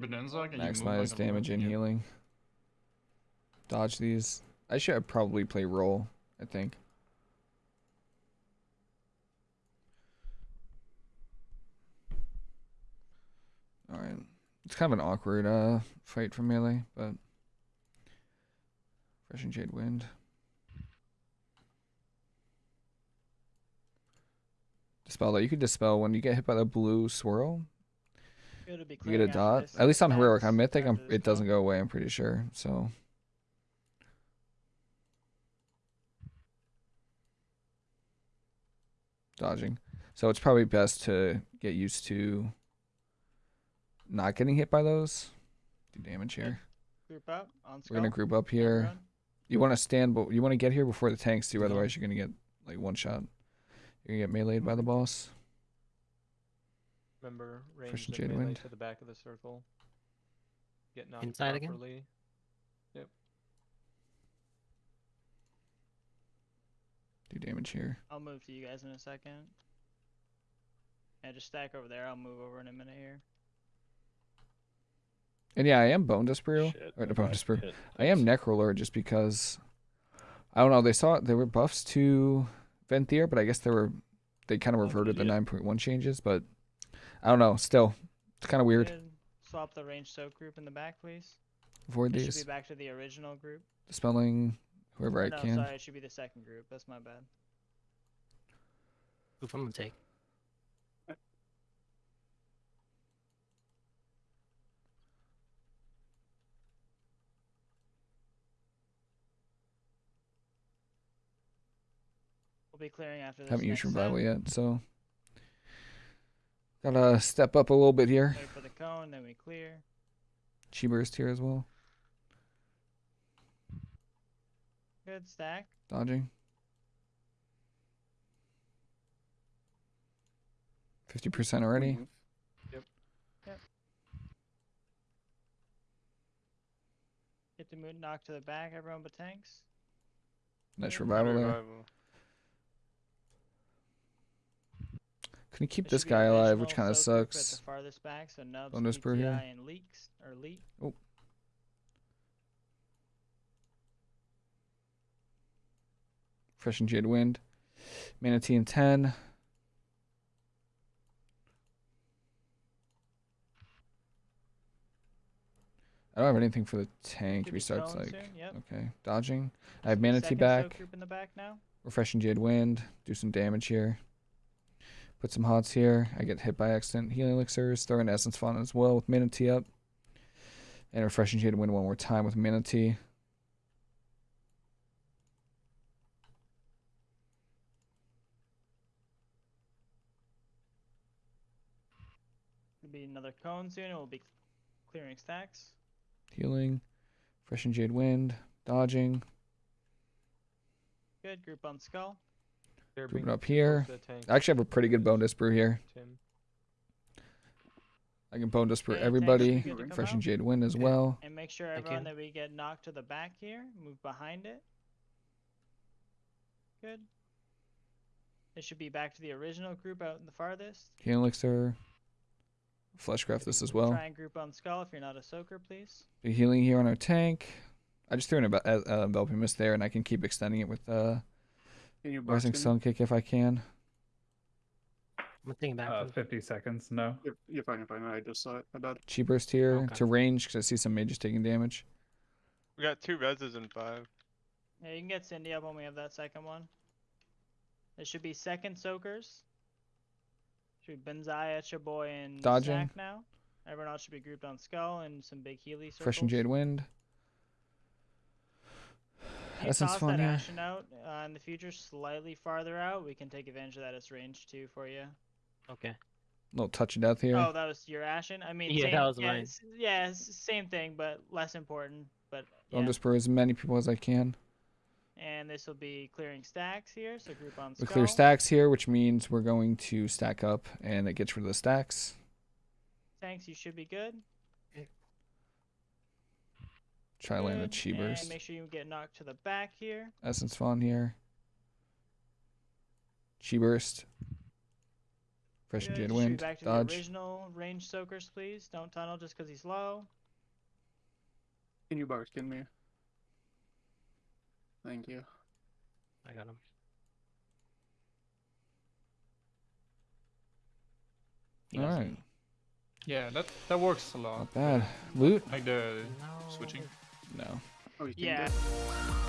Benenza, can Maximize like damage and healing. Dodge these. I should probably play roll. I think. All right. It's kind of an awkward uh fight for melee, but fresh and jade wind. Dispel that. You can dispel when you get hit by the blue swirl. It'll be You get a dot. At least on heroic. On mythic, I'm, after it doesn't go away. I'm pretty sure. So dodging. So it's probably best to get used to not getting hit by those. Do damage here. Group up on We're gonna group up here. You want to stand, but you want to get here before the tanks do. Otherwise, you're gonna get like one shot. You're gonna get meleeed by the boss. Remember, range Fresh and the Jade melee Wind. to the back of the circle. Get knocked Inside again? Yep. Do damage here. I'll move to you guys in a second. Yeah, just stack over there. I'll move over in a minute here. And yeah, I am Bonedust Brew. Shit, Or the my bone back I am Necrolord just because I don't know. They saw it there were buffs to Venthyr, but I guess they were they kind of Oh, reverted the 9.1 changes. But I don't know. Still, it's kind of weird. Swap the range soak group in the back, please. Avoid It should these. be back to the original group. Dispelling whoever Or I no, can. sorry, it should be the second group. That's my bad. Oof, I'm gonna take. We'll be clearing after this. Haven't used revival yet, so gotta step up a little bit here. Wait for the cone, then we clear. Chi burst here as well. Good stack. Dodging. Fifty percent already. Yep. Yep. Get the moon knocked to the back, everyone but tanks. Nice Good. revival there. Revival. Can you keep this guy alive, which kind of soak group At sucks. back, so brew here. And Leaks or Leak. Oh. Fresh and Jade Wind. Mana Tea in 10. I don't have anything for the tank. Should Restarts like. yep. Okay. Dodging. I have Mana Tea back. Back now. Refresh Jade Wind. Do some damage here. Put some hots here. I get hit by accident. Healing elixirs. Throw in Essence Font as well with Mana Tea up. And Refresh and Jade Wind one more time with Mana Tea. Be another cone soon. We'll be clearing stacks. Healing. Fresh and Jade Wind. Dodging. Good. Group on skull. They're Group it up here. close to the tank. I actually have a pretty good Bonedust Brew here. Tim. I can Bonedust Brew Okay, tanks everybody. should be good to come Fresh and. Jade Wind as Okay. well. And make sure everyone that we get knocked to the back here, move behind it. Good. It should be back to the original group out in the farthest. Healing Elixir. Fleshcraft this as well. Try and group on skull if you're not a soaker, please. Be healing here on our tank. I just threw in a be- uh, uh, enveloping mist there, and I can keep extending it with uh, Can you rising box sun kick if I can. I'm thinking back. Uh, 50 seconds, no. You're, you're fine, you're fine. I just saw it. My bad. Chi burst here Okay. to range because I see some mages taking damage. We got two reses and five. Yeah, you can get Cindy up when we have that second one. It should be second soakers. Should be Benzaya, Chaboy, and Dodging. Stack now. Everyone else should be grouped on skull and some big Healy circles. Fresh and Jade Wind. You Essence toss Font that here. Ashen out uh, in the future, slightly farther out. We can take advantage of that as range too for you. okay. little touch of death here. Oh, that was your Ashen. I mean, Yeah, same, that was yeah, mine. s- Yeah, same thing, but less important. But I'll just brew as many people as I can. And this will be clearing stacks here, so group on We clear stacks here, which means we're going to stack up, and it gets rid of the stacks. Tanks, you should be good. Try to land a Chi burst. And make sure you get knocked to the back here. Essence Font here. Chi burst. Fresh and Good, Jade Wind. Back to Dodge. the original range soakers, please. Don't tunnel just because he's low. Can you Barkskin me? Thank you. I got him. He All Yeah, that that works a lot. Not bad. Loot? Like the No. switching. No. Oh, you can Yeah. get-